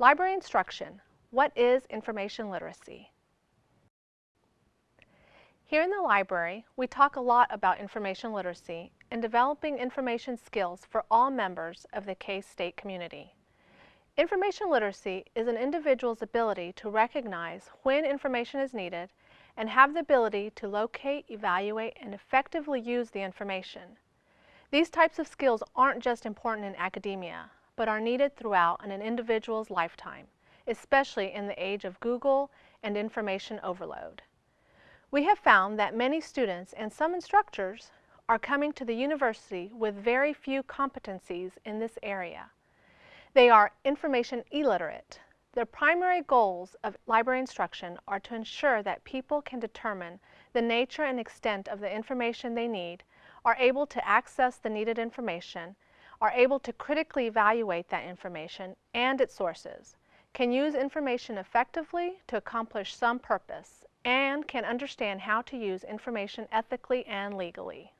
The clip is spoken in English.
Library instruction. What is information literacy? Here in the library, we talk a lot about information literacy and developing information skills for all members of the K-State community. Information literacy is an individual's ability to recognize when information is needed and have the ability to locate, evaluate, and effectively use the information. These types of skills aren't just important in academia, but are needed throughout an individual's lifetime, especially in the age of Google and information overload. We have found that many students and some instructors are coming to the university with very few competencies in this area. They are information illiterate. The primary goals of library instruction are to ensure that people can determine the nature and extent of the information they need, are able to access the needed information, are able to critically evaluate that information and its sources, can use information effectively to accomplish some purpose, and can understand how to use information ethically and legally.